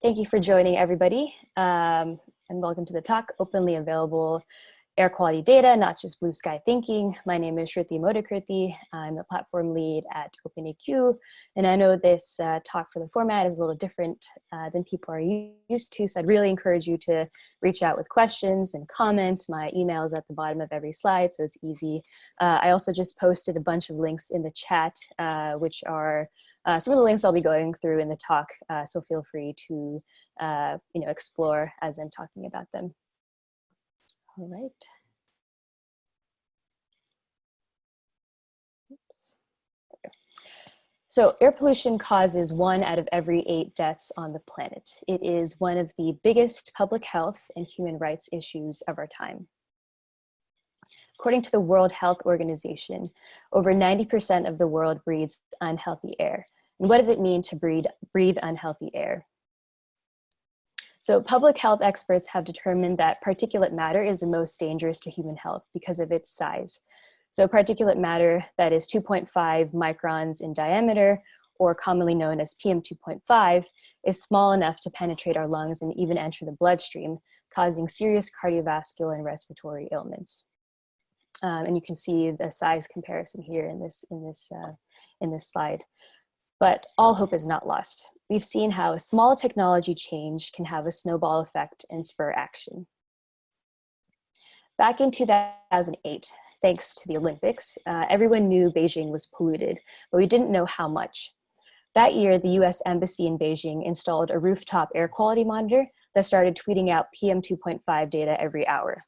Thank you for joining everybody um, and welcome to the talk, Openly Available Air Quality Data, Not Just Blue Sky Thinking. My name is Shruti Modakirti. I'm the platform lead at OpenAQ and I know this uh, talk for the format is a little different uh, than people are used to, so I'd really encourage you to reach out with questions and comments. My email is at the bottom of every slide, so it's easy. Uh, I also just posted a bunch of links in the chat, uh, which are uh, some of the links I'll be going through in the talk, uh, so feel free to uh, you know, explore as I'm talking about them. All right. So air pollution causes one out of every eight deaths on the planet. It is one of the biggest public health and human rights issues of our time. According to the World Health Organization, over 90% of the world breathes unhealthy air, and what does it mean to breathe, breathe unhealthy air? So public health experts have determined that particulate matter is the most dangerous to human health because of its size. So particulate matter that is 2.5 microns in diameter or commonly known as PM2.5 is small enough to penetrate our lungs and even enter the bloodstream, causing serious cardiovascular and respiratory ailments. Um, and you can see the size comparison here in this, in this, uh, in this slide. But all hope is not lost. We've seen how a small technology change can have a snowball effect and spur action. Back in 2008, thanks to the Olympics, uh, everyone knew Beijing was polluted, but we didn't know how much. That year, the US Embassy in Beijing installed a rooftop air quality monitor that started tweeting out PM 2.5 data every hour.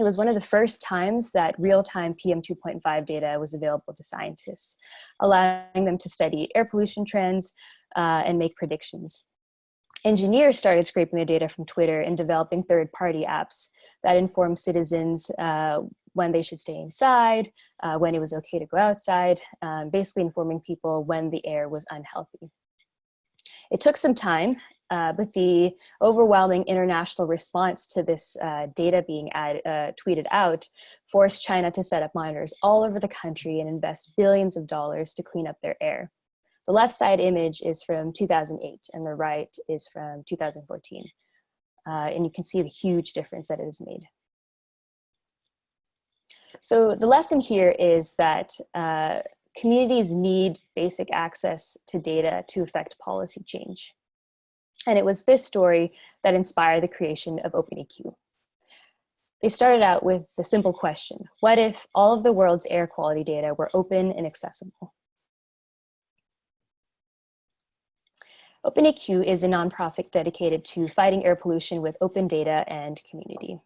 It was one of the first times that real-time PM2.5 data was available to scientists, allowing them to study air pollution trends uh, and make predictions. Engineers started scraping the data from Twitter and developing third-party apps that inform citizens uh, when they should stay inside, uh, when it was okay to go outside, um, basically informing people when the air was unhealthy. It took some time uh, but the overwhelming international response to this uh, data being add, uh, tweeted out forced China to set up monitors all over the country and invest billions of dollars to clean up their air. The left side image is from 2008 and the right is from 2014. Uh, and you can see the huge difference that it has made. So the lesson here is that uh, communities need basic access to data to affect policy change. And it was this story that inspired the creation of OpenAQ. They started out with the simple question, what if all of the world's air quality data were open and accessible? OpenAQ is a nonprofit dedicated to fighting air pollution with open data and community.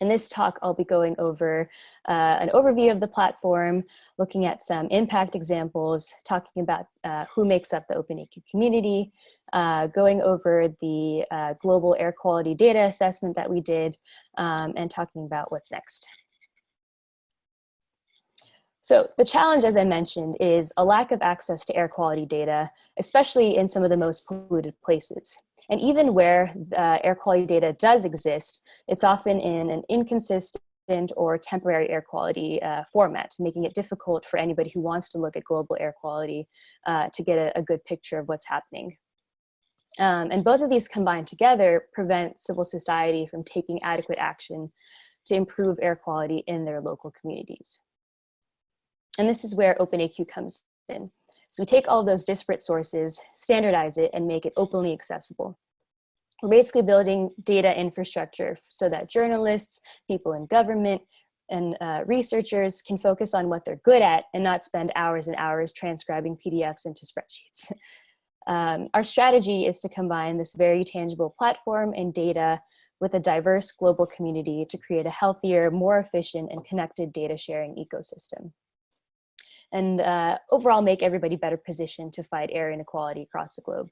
In this talk, I'll be going over uh, an overview of the platform, looking at some impact examples, talking about uh, who makes up the OpenAQ community, uh, going over the uh, global air quality data assessment that we did, um, and talking about what's next. So the challenge, as I mentioned, is a lack of access to air quality data, especially in some of the most polluted places. And even where uh, air quality data does exist, it's often in an inconsistent or temporary air quality uh, format, making it difficult for anybody who wants to look at global air quality uh, to get a, a, good picture of what's happening. Um, and both of these combined together prevent civil society from taking adequate action to improve air quality in their local communities. And this is where OpenAQ comes in. So we take all those disparate sources, standardize it, and make it openly accessible. We're basically building data infrastructure so that journalists, people in government, and uh, researchers can focus on what they're good at and not spend hours and hours transcribing PDFs into spreadsheets. Um, our strategy is to combine this very tangible platform and data with a diverse global community to create a healthier, more efficient, and connected data sharing ecosystem and uh, overall make everybody better positioned to fight air inequality across the globe.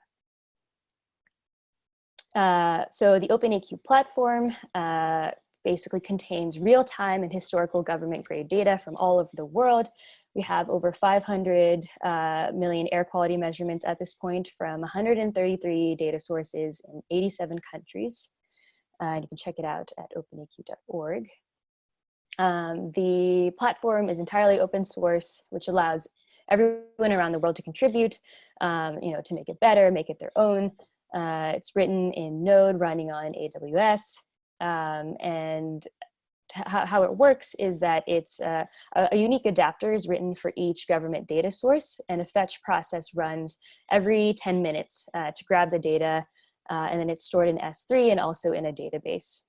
Uh, so the OpenAQ platform uh, basically contains real-time and historical government grade data from all over the world. We have over 500 uh, million air quality measurements at this point from 133 data sources in 87 countries. Uh, you can check it out at openaq.org. Um, the platform is entirely open source, which allows everyone around the world to contribute, um, you know, to make it better, make it their own. Uh, it's written in Node running on AWS. Um, and how, it works is that it's uh, a, a, unique adapter is written for each government data source and a fetch process runs every 10 minutes uh, to grab the data uh, and then it's stored in S3 and also in a database.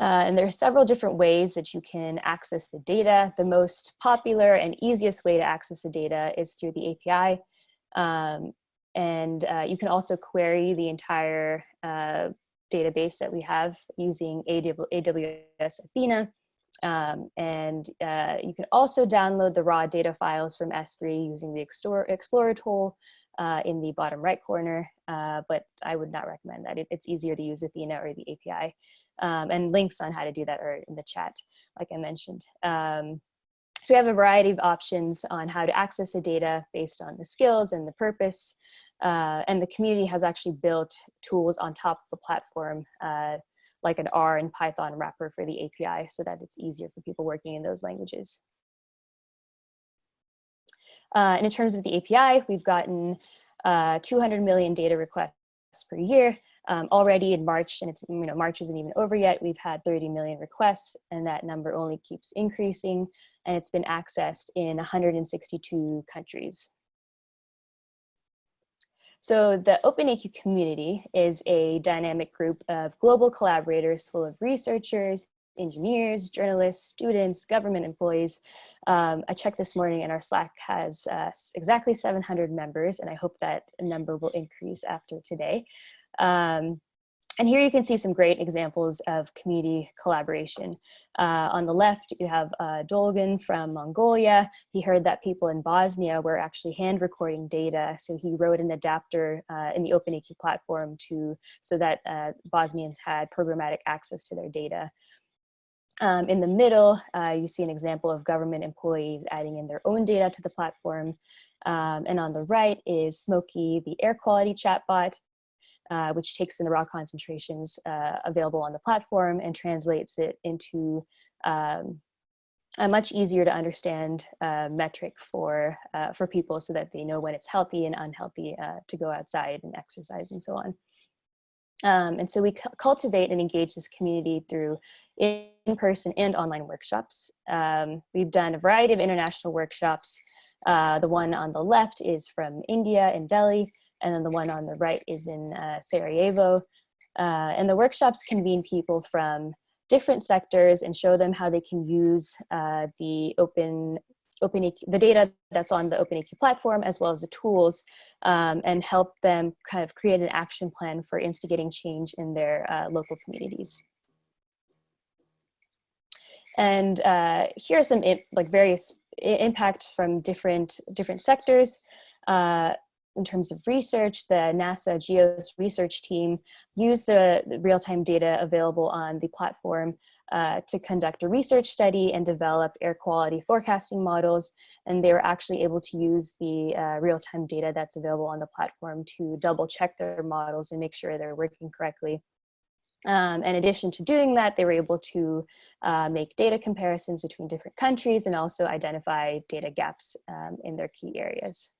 Uh, and there are several different ways that you can access the data. The most popular and easiest way to access the data is through the API. Um, and uh, you can also query the entire database that we have using AWS Athena. Um, and uh, you can also download the raw data files from S3 using the Explorer tool uh, in the bottom right corner, uh, but I would not recommend that. It, it's easier to use Athena or the API. Um, and links on how to do that are in the chat, like I mentioned. Um, so we have a variety of options on how to access the data based on the skills and the purpose. Uh, and the community has actually built tools on top of the platform, uh, like an R and Python wrapper for the API so that it's easier for people working in those languages. Uh, and in terms of the API, we've gotten uh, 200 million data requests per year. Um, already in March, and it's, you know, March isn't even over yet, we've had 30 million requests and that number only keeps increasing and it's been accessed in 162 countries. So the OpenAQ community is a dynamic group of global collaborators full of researchers, engineers, journalists, students, government employees. Um, I checked this morning and our Slack has uh, exactly 700 members and I hope that number will increase after today. Um, and here you can see some great examples of community collaboration. Uh, on the left, you have uh, Dolgan from Mongolia. He heard that people in Bosnia were actually hand recording data. So he wrote an adapter uh, in the OpenAQ platform to so that uh, Bosnians had programmatic access to their data. Um, in the middle, uh, you see an example of government employees adding in their own data to the platform. Um, and on the right is Smokey, the air quality chatbot, uh, which takes in the raw concentrations uh, available on the platform and translates it into um, a much easier to understand uh, metric for, uh, for people so that they know when it's healthy and unhealthy uh, to go outside and exercise and so on. Um, and so we cultivate and engage this community through in-person and online workshops. Um, we've done a variety of international workshops. The one on the left is from India in Delhi, and then the one on the right is in uh, Sarajevo. Uh, and the workshops convene people from different sectors and show them how they can use uh, the open OpenAQ, the data that's on the OpenAQ platform, as well as the tools, um, and help them kind of create an action plan for instigating change in their uh, local communities. And uh, here are some like various impact from different different sectors. Uh, in terms of research, the NASA GEOS research team used the, real-time data available on the platform uh, to conduct a research study and develop air quality forecasting models. And they were actually able to use the uh, real-time data that's available on the platform to double check their models and make sure they're working correctly. Um, in addition to doing that, they were able to uh, make data comparisons between different countries and also identify data gaps um, in their key areas.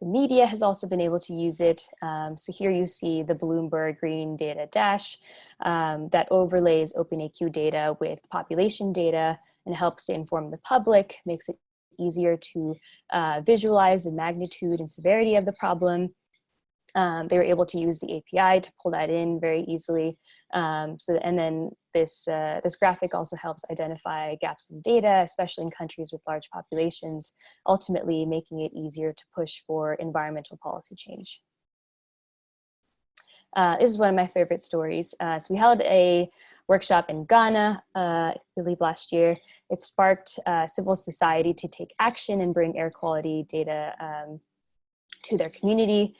The media has also been able to use it. Um, so here you see the Bloomberg Green Data Dash um, that overlays OpenAQ data with population data and helps to inform the public, makes it easier to uh, visualize the magnitude and severity of the problem, um, they were able to use the API to pull that in very easily. Um, so, and then this, uh, this graphic also helps identify gaps in data, especially in countries with large populations, ultimately making it easier to push for environmental policy change. Uh, this is one of my favorite stories. Uh, so we held a workshop in Ghana, uh, I believe last year. It sparked uh, civil society to take action and bring air quality data um, to their community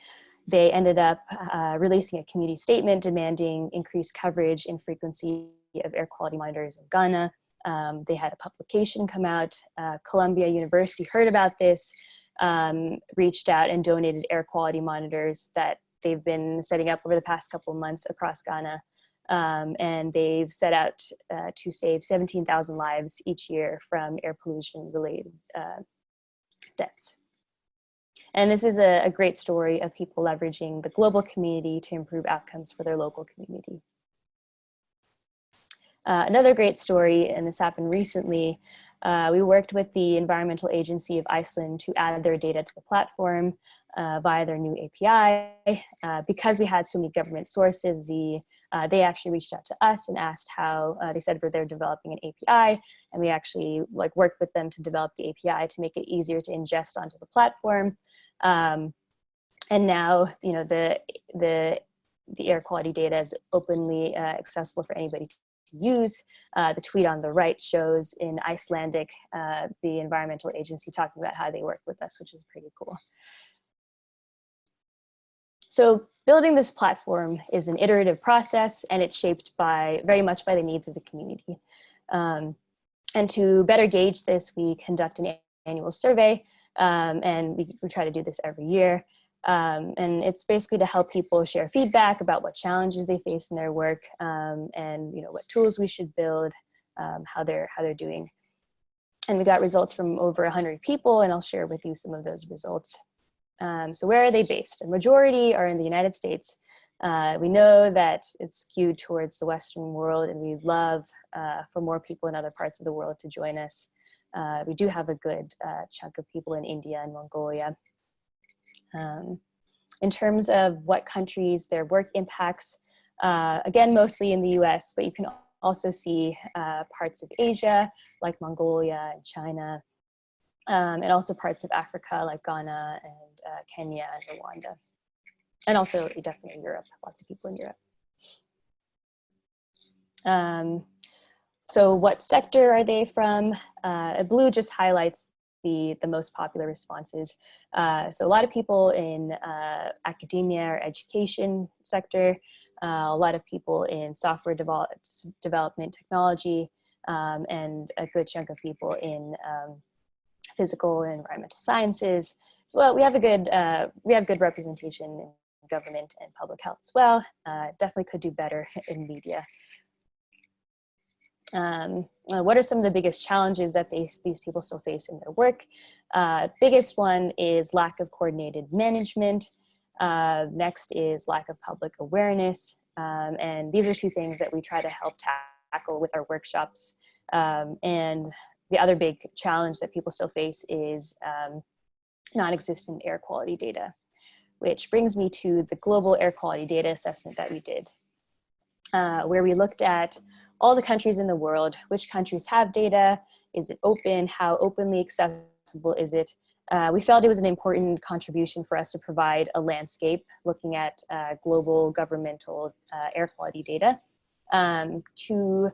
they ended up uh, releasing a community statement demanding increased coverage and frequency of air quality monitors in Ghana. Um, they had a publication come out. Uh, Columbia University heard about this, um, reached out and donated air quality monitors that they've been setting up over the past couple months across Ghana. Um, and they've set out uh, to save 17,000 lives each year from air pollution related uh, deaths. And this is a, a great story of people leveraging the global community to improve outcomes for their local community. Uh, another great story, and this happened recently, uh, we worked with the Environmental Agency of Iceland to add their data to the platform uh, via their new API. Uh, because we had so many government sources, the, uh, they actually reached out to us and asked how, uh, they said they're developing an API, and we actually like worked with them to develop the API to make it easier to ingest onto the platform. Um, and now, you know, the, the, the air quality data is openly accessible for anybody use. Uh, the tweet on the right shows in Icelandic, uh, the environmental agency talking about how they work with us, which is pretty cool. So building this platform is an iterative process and it's shaped by very much by the needs of the community. Um, and to better gauge this, we conduct an annual survey um, and we, we try to do this every year. Um, and it's basically to help people share feedback about what challenges they face in their work um, and you know what tools we should build, um, how they're how they're doing. And we got results from over 100 people, and I'll share with you some of those results. Um, so where are they based? A majority are in the United States. Uh, we know that it's skewed towards the Western world, and we love uh, for more people in other parts of the world to join us. Uh, we do have a good uh, chunk of people in India and Mongolia. Um, in terms of what countries their work impacts, uh, again, mostly in the US, but you can also see uh, parts of Asia, like Mongolia and China, um, and also parts of Africa, like Ghana and uh, Kenya and Rwanda. And also definitely Europe, lots of people in Europe. Um, so what sector are they from? Uh, blue just highlights the, the most popular responses. Uh, so a lot of people in uh, academia or education sector, uh, a lot of people in software develop, development technology, um, and a good chunk of people in um, physical and environmental sciences. So well, we have a good, uh, we have good representation in government and public health as well. Uh, definitely could do better in media. Um, uh, what are some of the biggest challenges that they, these people still face in their work? Uh, biggest one is lack of coordinated management. Uh, next is lack of public awareness. Um, and these are two things that we try to help tackle with our workshops. Um, and the other big challenge that people still face is um, non-existent air quality data, which brings me to the global air quality data assessment that we did, uh, where we looked at all the countries in the world, which countries have data, is it open, how openly accessible is it? Uh, we felt it was an important contribution for us to provide a landscape looking at uh, global governmental uh, air quality data um, to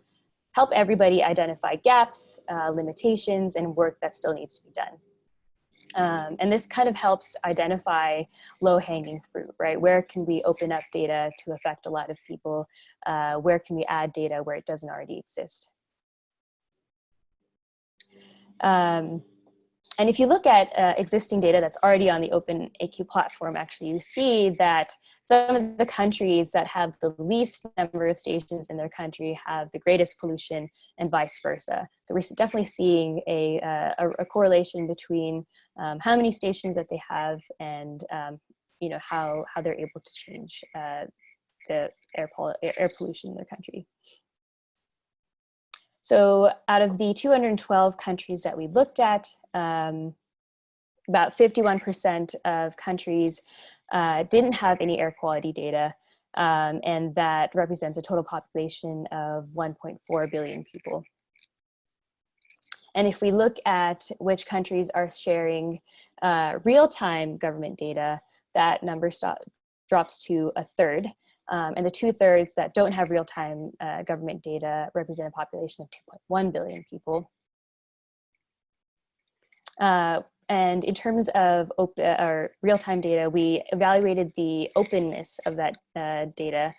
help everybody identify gaps, uh, limitations, and work that still needs to be done. Um, and this kind of helps identify low hanging fruit, right? Where can we open up data to affect a lot of people? Uh, where can we add data where it doesn't already exist? Um, and if you look at uh, existing data that's already on the Open AQ platform, actually, you see that some of the countries that have the least number of stations in their country have the greatest pollution and vice versa. So we're definitely seeing a, uh, a, a, correlation between um, how many stations that they have and um, you know, how, how they're able to change uh, the air, air pollution in their country. So out of the 212 countries that we looked at, um, about 51% of countries uh, didn't have any air quality data, um, and that represents a total population of 1.4 billion people. And if we look at which countries are sharing uh, real-time government data, that number drops to a third. Um, and the two thirds that don't have real-time uh, government data represent a population of 2.1 billion people. Uh, and in terms of open, uh, real-time data, we evaluated the openness of that uh, data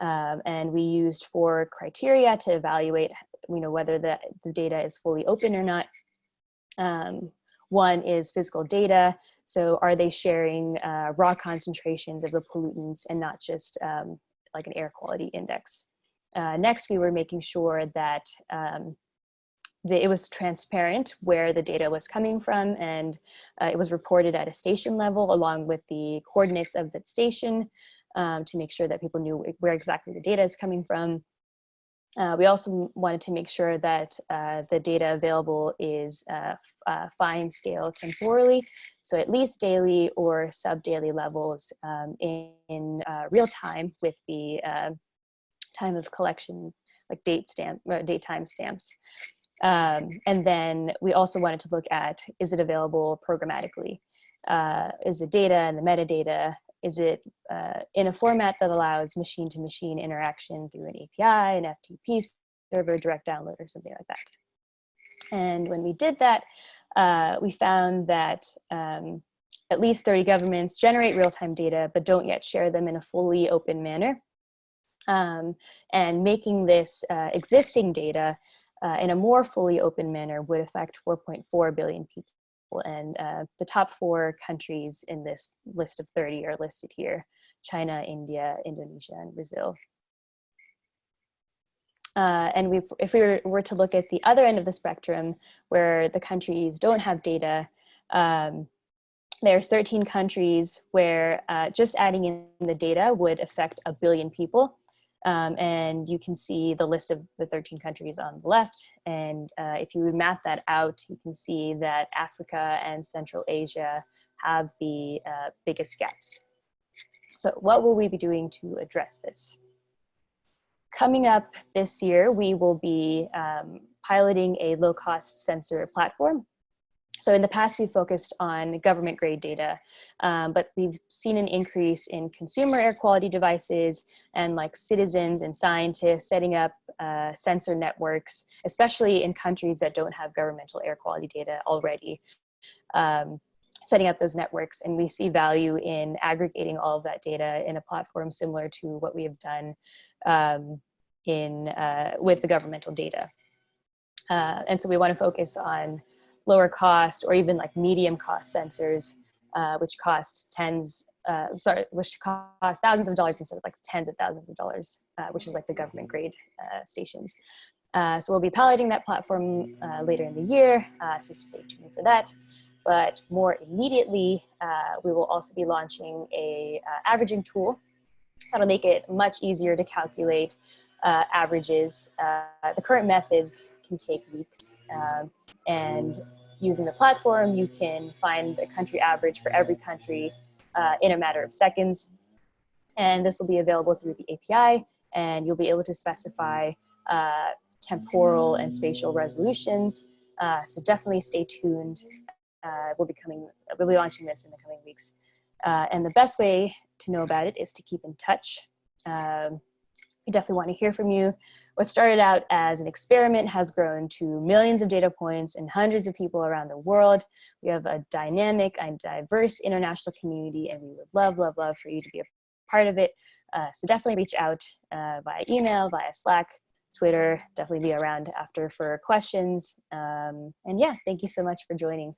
um, and we used four criteria to evaluate you know, whether the, the data is fully open or not. Um, one is physical data. So are they sharing uh, raw concentrations of the pollutants and not just um, like an air quality index? Uh, next, we were making sure that um, the, it was transparent where the data was coming from and uh, it was reported at a station level along with the coordinates of that station um, to make sure that people knew where exactly the data is coming from. Uh, we also wanted to make sure that uh, the data available is uh, uh fine scale temporally, so at least daily or sub-daily levels um, in, in uh, real time with the uh, time of collection, like date stamp, date time stamps. Um, and then we also wanted to look at, is it available programmatically? is the data and the metadata is it uh, in a format that allows machine-to-machine -machine interaction through an API, an FTP server, direct download, or something like that? And when we did that, uh, we found that um, at least 30 governments generate real-time data, but don't yet share them in a fully open manner. Um, and making this uh, existing data uh, in a more fully open manner would affect 4.4 billion people and uh, the top four countries in this list of 30 are listed here, China, India, Indonesia, and Brazil. Uh, and we, if we were, were, to look at the other end of the spectrum, where the countries don't have data, um, there's 13 countries where uh, just adding in the data would affect a billion people. Um, and you can see the list of the 13 countries on the left. And uh, if you would map that out, you can see that Africa and Central Asia have the uh, biggest gaps. So what will we be doing to address this? Coming up this year, we will be um, piloting a low-cost sensor platform so in the past, we focused on government grade data, um, but we've seen an increase in consumer air quality devices and like citizens and scientists setting up uh, sensor networks, especially in countries that don't have governmental air quality data already. Um, setting up those networks and we see value in aggregating all of that data in a platform similar to what we have done um, in uh, with the governmental data. Uh, and so we want to focus on lower cost or even like medium cost sensors, uh, which cost tens, uh, sorry, which cost thousands of dollars instead of like tens of thousands of dollars, uh, which is like the government grade uh, stations. Uh, so we'll be piloting that platform uh, later in the year, so stay tuned for that. But more immediately, we will also be launching a averaging tool that'll make it much easier to calculate uh, averages. Uh, the current methods can take weeks. Um, and using the platform, you can find the country average for every country uh, in a matter of seconds. And this will be available through the API, and you'll be able to specify uh, temporal and spatial resolutions. Uh, so definitely stay tuned. Uh, we'll be coming, we'll be launching this in the coming weeks. and the best way to know about it is to keep in touch. Um, we definitely want to hear from you. What started out as an experiment has grown to millions of data points and hundreds of people around the world. We have a dynamic and diverse international community and we would love, love, love for you to be a part of it. Uh, so definitely reach out uh, via email, via Slack, Twitter, definitely be around after for questions. Um, and yeah, thank you so much for joining.